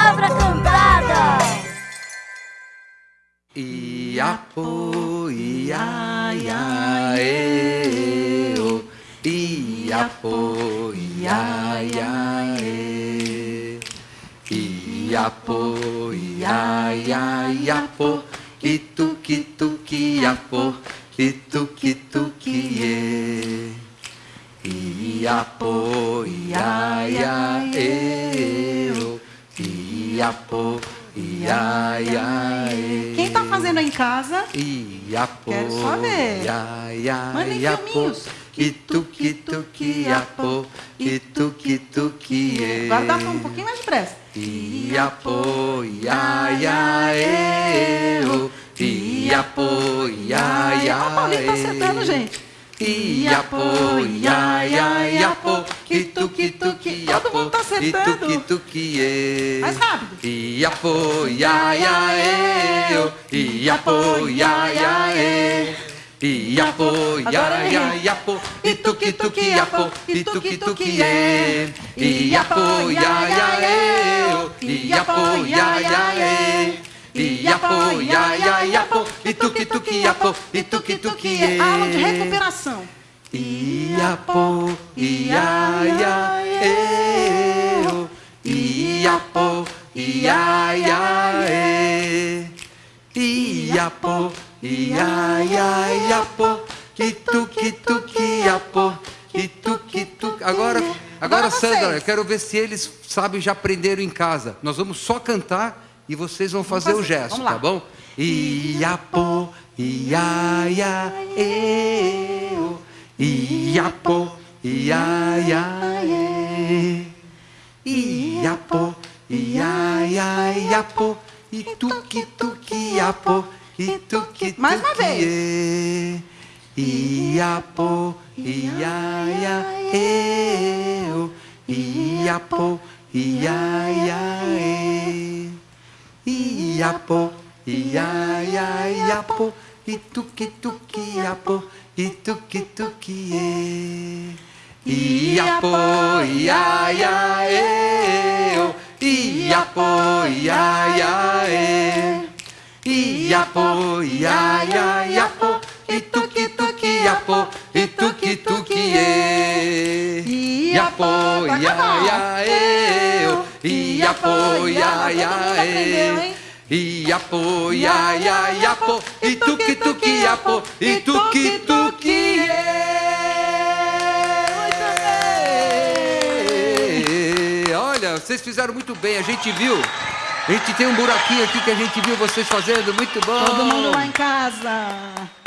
palavra cantada. Iapo, ia, ia, e, o. Iapo, ia, ia, e. Iapo, ia, ia, iapo. Ituki, tuki, iapo. Ituki, tuki, e. Iapo, ia, ia, e. Iapo, ia, ia, e. Quem tá fazendo aí em casa? Iapo, Quero só ver. Ia, ia, Mandem filminhos. Ituki, tuki, iapo. Ituki, tuki, dá um pouquinho mais depressa. Iapo, ia, ia, e, o. Iapo, ia, ia, Ó, o Paulinho tá acertando, gente. Iapo, ia, ia, iapo. Ituki, tuki, Todo iapo. mundo tá acertando. E. Mais rápido. Iapo, ia, ia, e, o. Iapo, ia, ia, e. Iapo, Agora ia, ia. Ituki, tuki, iapo. Ituki, tuki, e. Iapo, ia, ia, e, o. Iapo, ia, ia, e. Iapo, ia, ia, iapo. Ituki, tuki, iapo. Ituki, tuki, e. Aula de recuperação. Iapo, ia, ia, e, o. Iapo, ia, ia, e. Iapo, ia, ia, iapo. Ituki, tuki, iapo. Ituki, tuki. Agora, agora, Agora. Sandra, eu quero ver se eles sabem, já aprenderam em casa. Nós vamos só cantar e vocês vão fazer, o fazer. gesto, Vamos lá. tá bom? Iapo, ia, ia, e, o. Iapo, ia, ia, e. Iapo, ia, ia, iapo. Ituki, tuki, iapo. Ituki, tuki, Mais uma vez. e. Iapo, ia, ia, e, o. Iapo, ia, ia. Iapo, ia, ia, iapo. Ituki, tuki, iapo. Ituki, tuki, e. Iapo, ia, ia, e, o. Iapo, ia, ia, e. Iapo, ia, ia, iapo. Ituki, tuki, iapo. Ituki, tuki, e. Iapo, ia, ia, e, o. Iapo, ia, ia, e. Iapo, ia, ia. Ituki, tuki, iapo. Ituki, tuki, e. Olha, vocês fizeram muito bem, a gente viu. A gente tem um buraquinho aqui que a gente viu vocês fazendo, muito bom. Todo mundo lá em casa.